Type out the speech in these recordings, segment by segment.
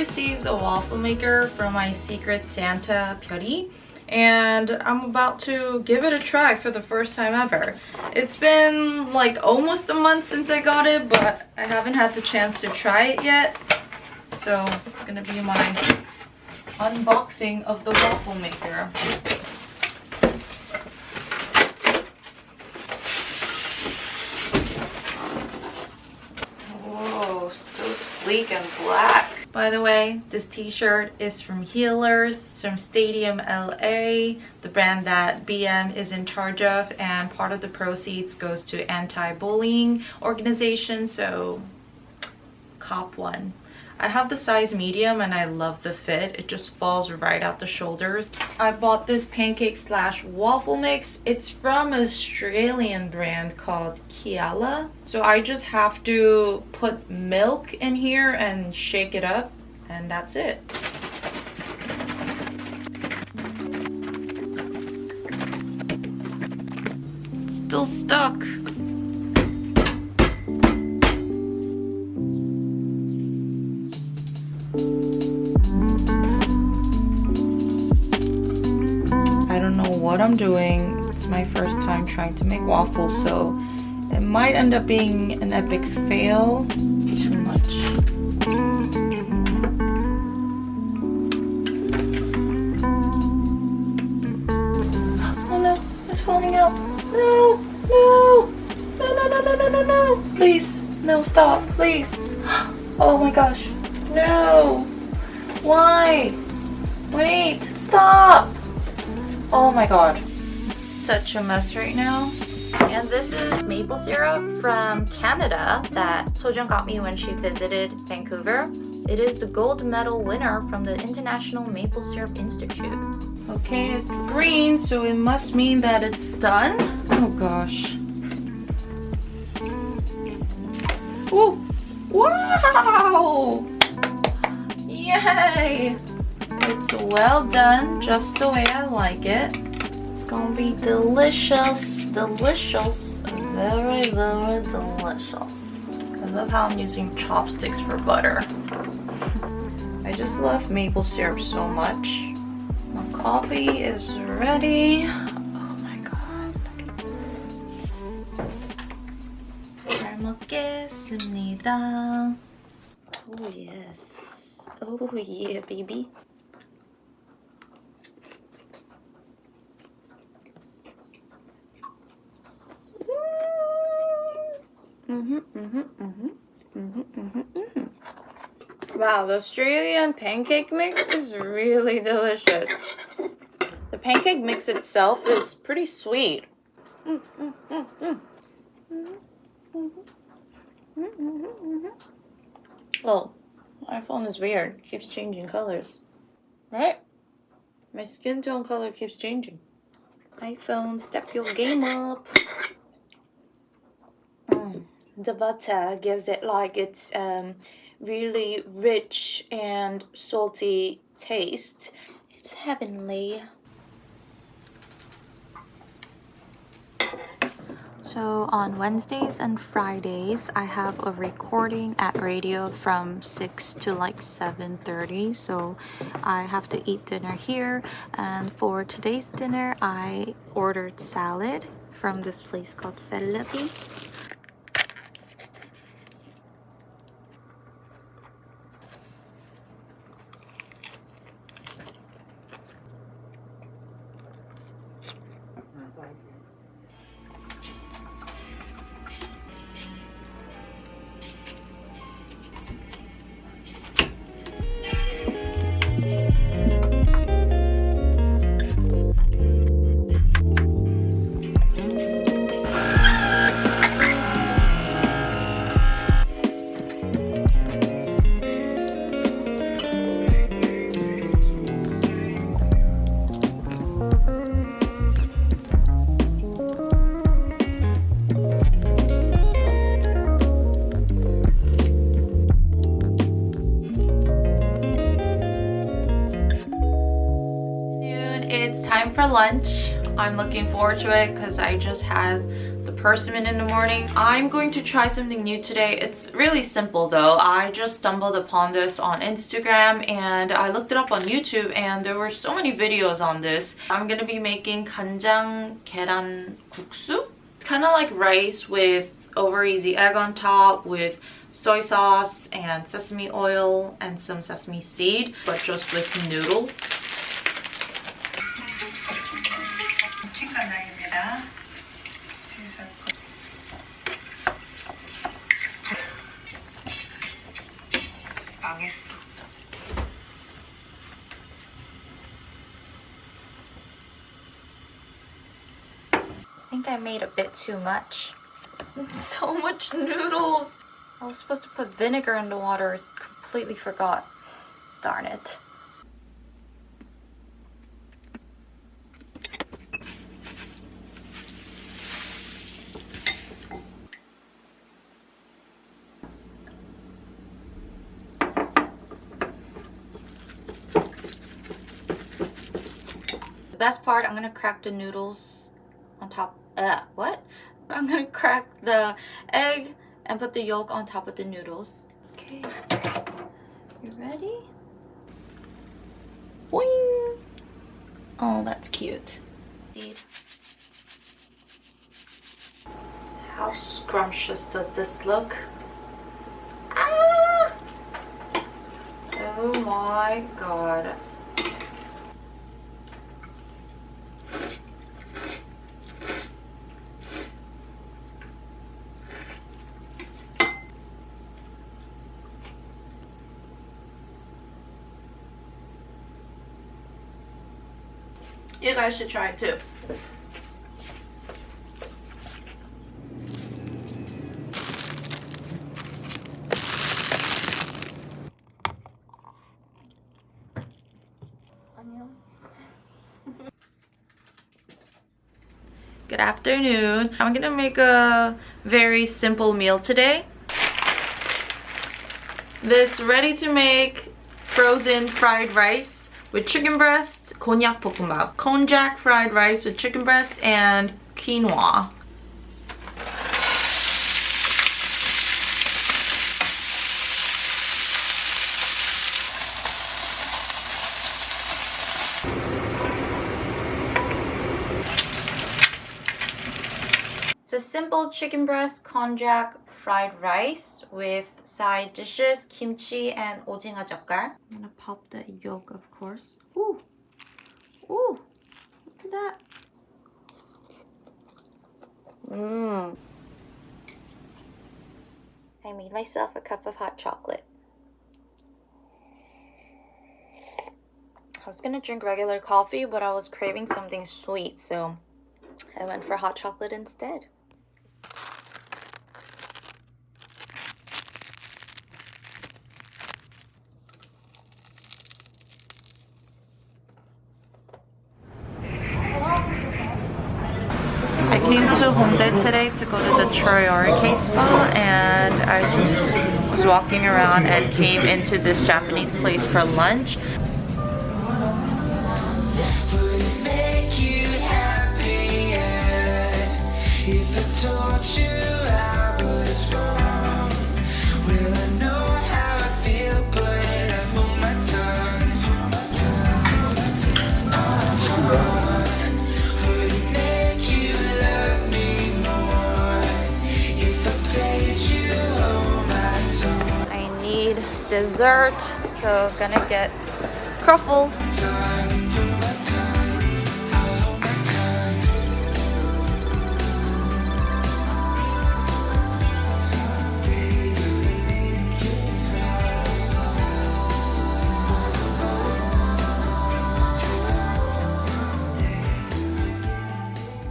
received a waffle maker from my Secret Santa Pyori and I'm about to give it a try for the first time ever. It's been like almost a month since I got it, but I haven't had the chance to try it yet. So it's gonna be my unboxing of the waffle maker. Whoa, so sleek and black. By the way, this t-shirt is from Healers, it's from Stadium LA, the brand that BM is in charge of, and part of the proceeds goes to anti-bullying organization, so cop one. I have the size medium and I love the fit. It just falls right out the shoulders. I bought this pancake slash waffle mix. It's from an Australian brand called Kialla. So I just have to put milk in here and shake it up and that's it. Still stuck. I'm doing. It's my first time trying to make waffles, so it might end up being an epic fail. Too much. Oh no, it's falling out. No, no, no, no, no, no, no, no, no. Please, no, stop, please. Oh my gosh, no. Why? Wait, stop. Oh my god. Such a mess right now. And this is maple syrup from Canada that Sojung got me when she visited Vancouver. It is the gold medal winner from the International Maple Syrup Institute. Okay, it's green, so it must mean that it's done. Oh gosh. Oh, wow! Yay! It's well done, just the way I like it. It's gonna be delicious, delicious, very, very delicious. I love how I'm using chopsticks for butter. I just love maple syrup so much. My coffee is ready. Oh my god. 잘 먹겠습니다. Oh yes. Oh yeah, baby. Mm-hmm, mm-hmm, mm-hmm, wow, the Australian pancake mix is really delicious. The pancake mix itself is pretty sweet. Mm, mm, mm, oh, my phone is weird. It keeps changing colors. Right? My skin tone color keeps changing. iPhone, step your game up the butter gives it like its um, really rich and salty taste. It's heavenly. So on Wednesdays and Fridays, I have a recording at radio from 6 to like 7.30. So I have to eat dinner here. And for today's dinner, I ordered salad from this place called Celebi. looking forward to it because I just had the persimmon in the morning. I'm going to try something new today. It's really simple though. I just stumbled upon this on Instagram and I looked it up on YouTube and there were so many videos on this. I'm gonna be making 간장 계란 국수. It's kind of like rice with over easy egg on top with soy sauce and sesame oil and some sesame seed but just with noodles I think I made a bit too much. so much noodles. I was supposed to put vinegar in the water. Completely forgot. Darn it. Part, I'm gonna crack the noodles on top. Uh, what? I'm gonna crack the egg and put the yolk on top of the noodles. Okay, you ready? Boing! Oh, that's cute. How scrumptious does this look? Ah! Oh my god. You guys should try it too. Good afternoon. I'm gonna make a very simple meal today. This ready to make frozen fried rice with chicken breast Konjac bokkeumbap, konjac fried rice with chicken breast and quinoa. It's a simple chicken breast konjac fried rice with side dishes, kimchi, and ojinga jeokgal. I'm gonna pop the yolk, of course. Ooh. Ooh, look at that. Mmm. I made myself a cup of hot chocolate. I was gonna drink regular coffee, but I was craving something sweet, so I went for hot chocolate instead. Today to go to the Choryori Spa and I just was walking around and came into this Japanese place for lunch. Dessert. So gonna get truffles.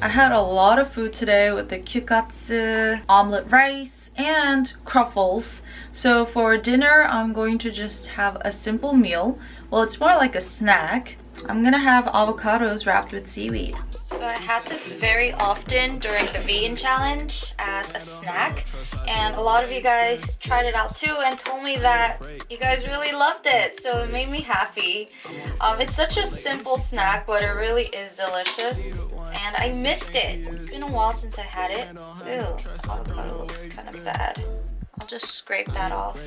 I had a lot of food today with the gyukatsu, omelet rice, and truffles. So for dinner, I'm going to just have a simple meal. Well, it's more like a snack. I'm gonna have avocados wrapped with seaweed. So I had this very often during the vegan challenge as a snack and a lot of you guys tried it out too and told me that you guys really loved it so it made me happy. Um, it's such a simple snack but it really is delicious and I missed it. It's been a while since I had it. Ew, avocado looks kind of bad. I'll just scrape that off.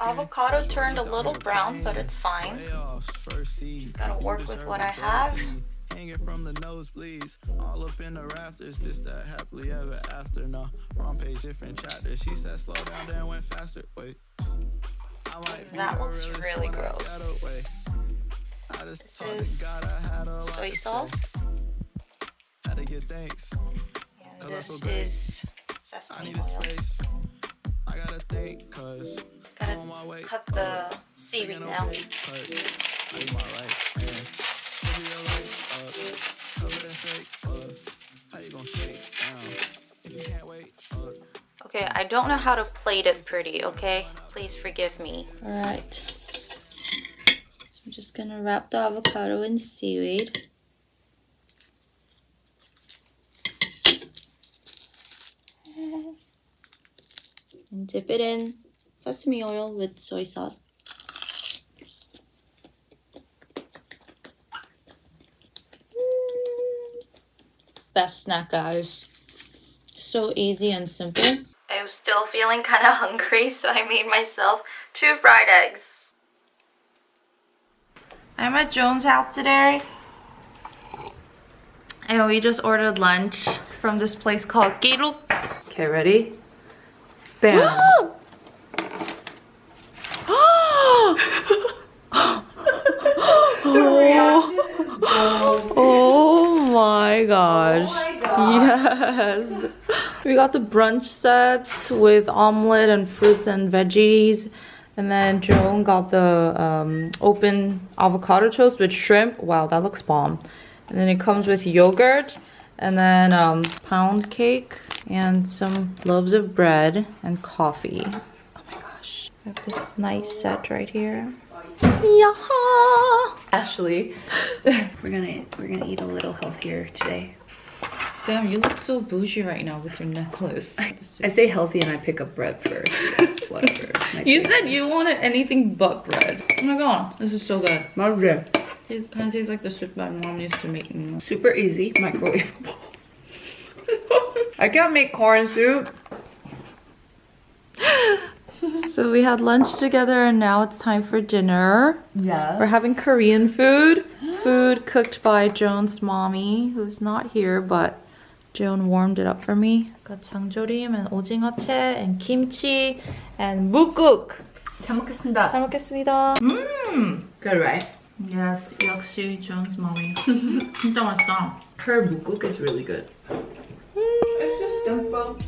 Avocado turned a little brown, but it's fine. Just gotta work with what I have. Hanging from the nosebleeds, all up in the rafters. This that happily ever after. No, wrong page, different chapter. She said slow down, then went faster. Wait, that looks really gross. I just This is soy sauce. had to get And this is sesame oil. I gotta think, cause gotta cut the seaweed now. Okay, I don't know how to plate it pretty, okay? Please forgive me. Alright. So I'm just gonna wrap the avocado in seaweed. And dip it in sesame oil with soy sauce. Best snack, guys. So easy and simple. I was still feeling kind of hungry, so I made myself two fried eggs. I'm at Joan's house today. And we just ordered lunch from this place called Giru. Okay, ready? Bam. oh, oh my gosh. Oh yes. We got the brunch set with omelet and fruits and veggies. And then Joan got the um, open avocado toast with shrimp. Wow, that looks bomb. And then it comes with yogurt and then um, pound cake and some loaves of bread and coffee. Oh my gosh. I have this nice set right here. Yeah. Ashley, we're gonna we're gonna eat a little healthier today. Damn, you look so bougie right now with your necklace. I say healthy and I pick up bread first. Whatever. You said you wanted anything but bread. Oh my god, this is so good. My bread. It kind of tastes like the soup my mom used to make. Super easy, microwavable. I can't make corn soup. so we had lunch together and now it's time for dinner. Yes. We're having Korean food. Food cooked by Joan's mommy, who's not here, but Joan warmed it up for me. Got 장조림 and 오징어채 and kimchi and 묵국. 잘 먹겠습니다. 잘 먹겠습니다. Mmm. Good, right? Yes, 역시 Joan's mommy. 진짜 맛있다. Her 묵국 is really good. It's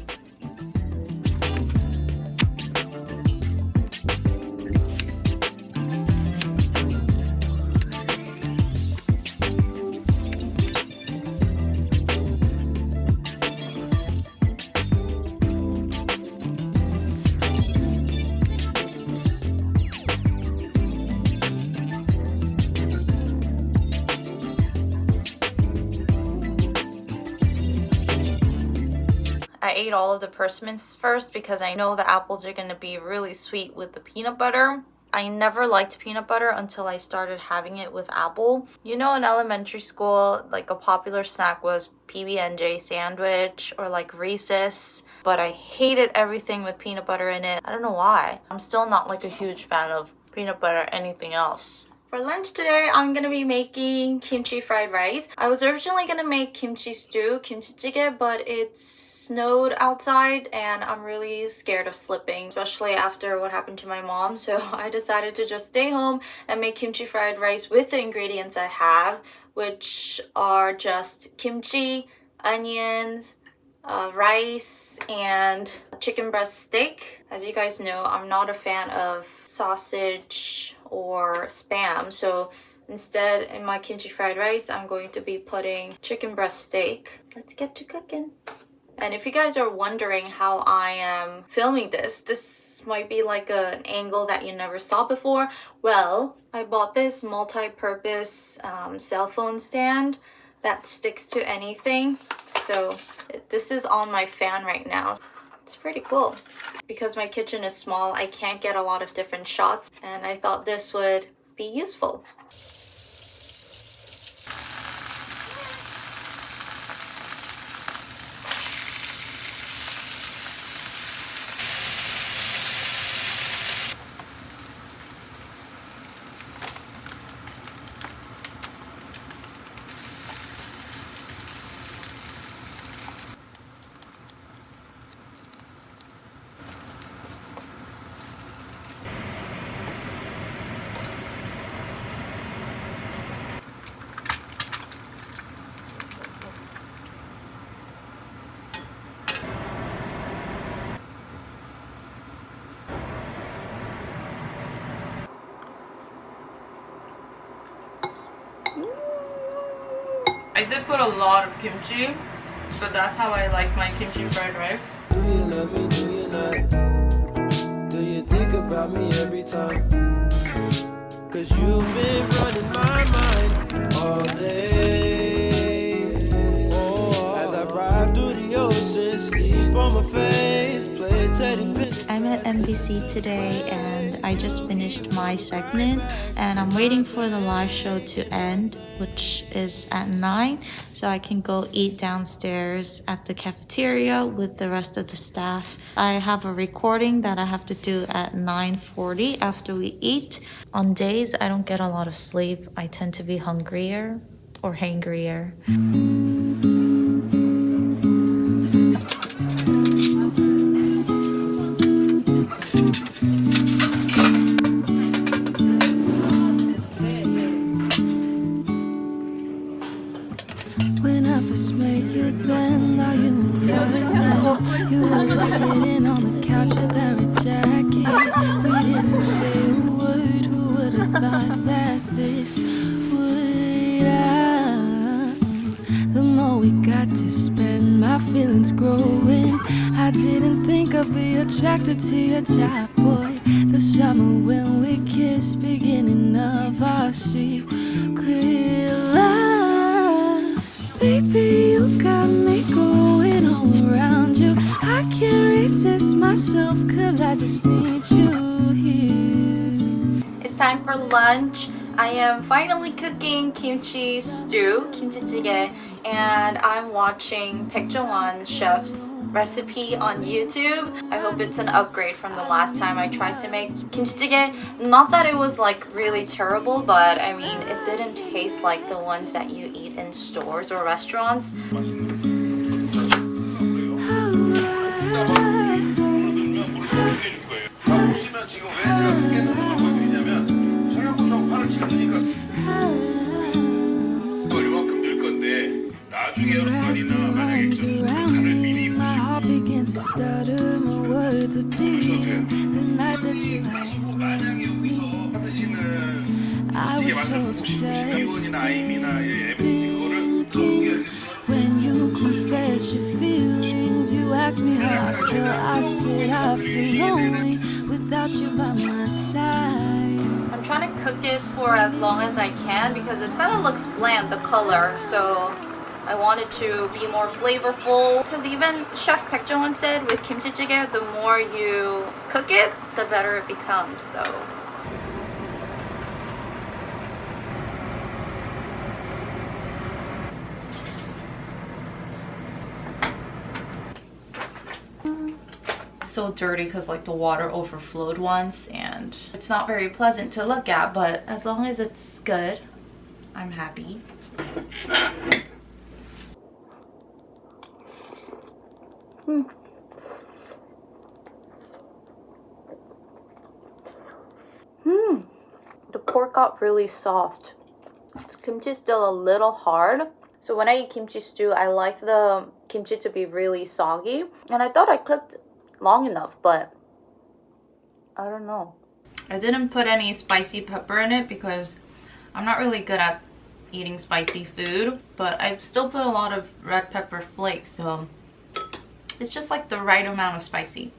ate all of the persimmons first because I know the apples are going to be really sweet with the peanut butter. I never liked peanut butter until I started having it with apple. You know in elementary school, like a popular snack was PB&J sandwich or like Reese's, but I hated everything with peanut butter in it. I don't know why. I'm still not like a huge fan of peanut butter anything else. For lunch today, I'm gonna be making kimchi fried rice. I was originally gonna make kimchi stew, kimchi jjigae, but it's snowed outside and I'm really scared of slipping, especially after what happened to my mom. So I decided to just stay home and make kimchi fried rice with the ingredients I have, which are just kimchi, onions, uh, rice and chicken breast steak. As you guys know, I'm not a fan of sausage or spam. So instead, in my kimchi fried rice, I'm going to be putting chicken breast steak. Let's get to cooking. And if you guys are wondering how I am filming this, this might be like an angle that you never saw before. Well, I bought this multi-purpose um, cell phone stand that sticks to anything. So this is on my fan right now. It's pretty cool. Because my kitchen is small, I can't get a lot of different shots and I thought this would be useful. Did put a lot of kimchi, but that's how I like my kimchi fried rice. Do you love me? Do you not? Do you think about me every time? Cause you've been running my mind all day. As I ride through the ocean, sleep on my face. I'm at NBC today and I just finished my segment and I'm waiting for the live show to end which is at 9 so I can go eat downstairs at the cafeteria with the rest of the staff. I have a recording that I have to do at 9:40 after we eat. On days I don't get a lot of sleep. I tend to be hungrier or hangrier. First met you then, now you in now? You were just sitting on the couch with red jacket. We didn't say a word, who would have thought that this would happen? The more we got to spend, my feelings growing. I didn't think I'd be attracted to your type, boy. The summer when we kissed, beginning of our secret just need you here. It's time for lunch. I am finally cooking kimchi stew, kimchi jjigae, and I'm watching Baek Jong-won chef's recipe on YouTube. I hope it's an upgrade from the last time I tried to make kimchi jjigae. Not that it was like really terrible, but I mean it didn't taste like the ones that you eat in stores or restaurants. 보시면 지금 왜 제가 늦게 넣는 걸 보여드리냐면 청양고추하고 파를 지금 넣으니까 이만큼 넣을 건데 나중에 여러분이나 만약에 그 간을. 미리 보시고 만약에 여기서 I 이게 obsessed 이원이나 아임이나 MSC 거를 thinking when you confess your feelings. You asked me how I feel. I said I feel lonely without you by my side. I'm trying to cook it for as long as I can because it kind of looks bland, the color. So I wanted to be more flavorful. Because even Chef Baek Jong-won said with kimchi jjigae, the more you cook it, the better it becomes. So so dirty because like the water overflowed once and it's not very pleasant to look at but as long as it's good I'm happy Hmm. The pork got really soft. The kimchi is still a little hard. So when I eat kimchi stew, I like the kimchi to be really soggy. And I thought I cooked long enough, but I don't know. I didn't put any spicy pepper in it because I'm not really good at eating spicy food, but I still put a lot of red pepper flakes, so It's just like the right amount of spicy.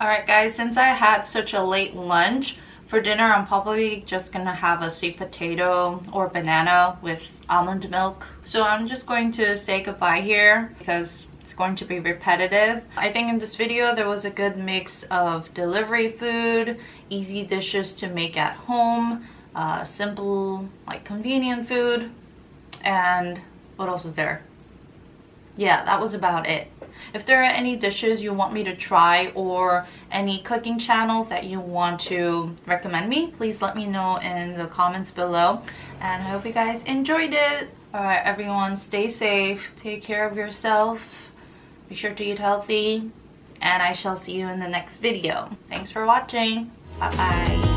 Alright guys, since I had such a late lunch, for dinner I'm probably just gonna have a sweet potato or banana with almond milk. So I'm just going to say goodbye here because going to be repetitive. I think in this video there was a good mix of delivery food, easy dishes to make at home, uh, simple like convenient food, and what else was there? Yeah, that was about it. If there are any dishes you want me to try or any cooking channels that you want to recommend me, please let me know in the comments below. And I hope you guys enjoyed it. Alright everyone, stay safe, take care of yourself, be sure to eat healthy, and I shall see you in the next video. Thanks for watching. Bye bye.